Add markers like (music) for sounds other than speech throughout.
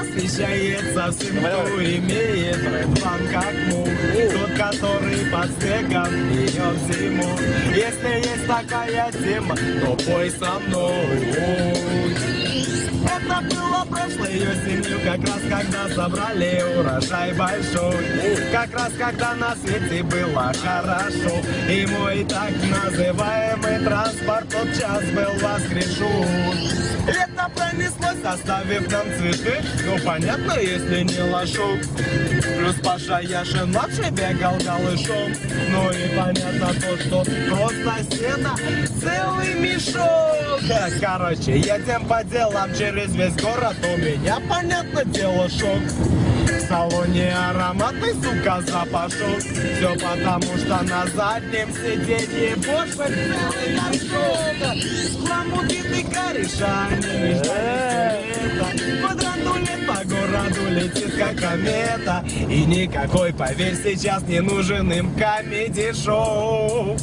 восхищается всем, кто имеет план как мух. Тот, который под снегом бьет зиму. Если есть такая тема, то пой со мной. Прошлой осенью, как раз когда собрали урожай большой. Как раз когда на свете было хорошо. И мой так называемый транспорт тот час был воскрешен. Лето пронеслось, оставив нам цветы. Ну понятно, если не лошок. Плюс Паша Яшин младший бегал голышом. Ну и понятно то, что просто сено целый мешок. (laughs) Короче, едем по делам через весь город. У меня, понятно дело, шок. В салоне ароматный, сука, запашок. Все потому, что на заднем сиденье больше целый горшок. Хламудитый кореша, не по городу летит, как комета. И никакой, поверь, сейчас не нужен им комедий-шоу.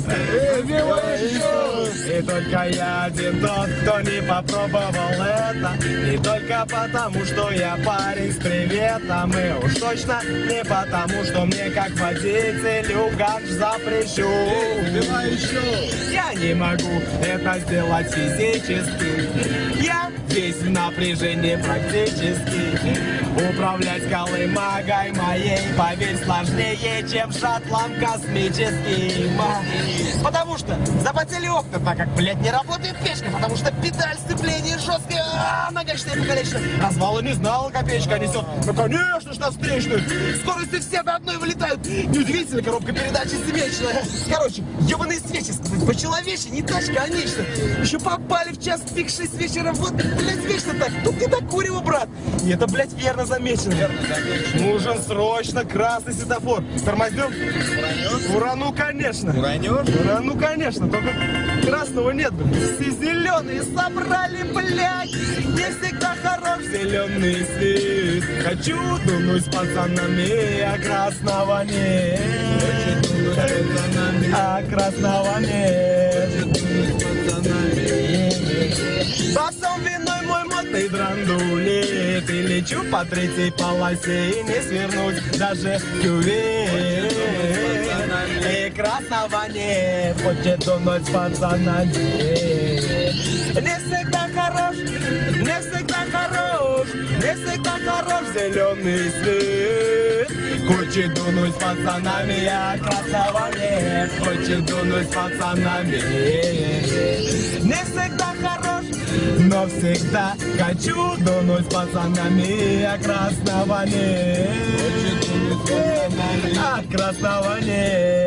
Только я один тот, кто не попробовал это. Не только потому, что я парень с приветом. И уж точно не потому, что мне как водителю ганж запрещу. Я не могу это сделать физически. Я весь в напряжении практически. Управлять колымагой моей, поверь, сложнее, чем шаттлом космическим. Потому что запотели окна, так как, блядь, не работает печка, потому что педаль сцепления жесткая, а нагачная покалечена. Развала не знала, копеечка несет. Ну, конечно ж, на встречную. Скорости все до одной вылетают. Неудивительно, коробка передачи семечная. Короче, ебаные свечи, по-человече, не тачка, а нечто. Еще попали в час пик 6 вечера, вот, блядь, вечно так. Тут не курево, брат. И это, блядь, верно замечено. Верно замечено. Нужен срочно красный светофор. Тормознем? Уранешь? Урану, конечно. Уранешь? Урану, конечно, только красного нет. Все зеленые собрали, блядь. Не всегда хорош зеленый свет. Хочу дунуть с пацанами, а красного нет. А красного нет. Всем виной мой модный драндулет И лечу по третьей полосе И не свернуть даже в кювет Нет Хочет дунуть с пацанами. Не всегда хорош Не всегда хорош Не всегда хорош зеленый свет. Хочет дунуть с пацанами, а красного Хочет дунуть с пацанами. Не всегда хорош, но всегда хочу дунуть с пацанами, а красного нет А красного нет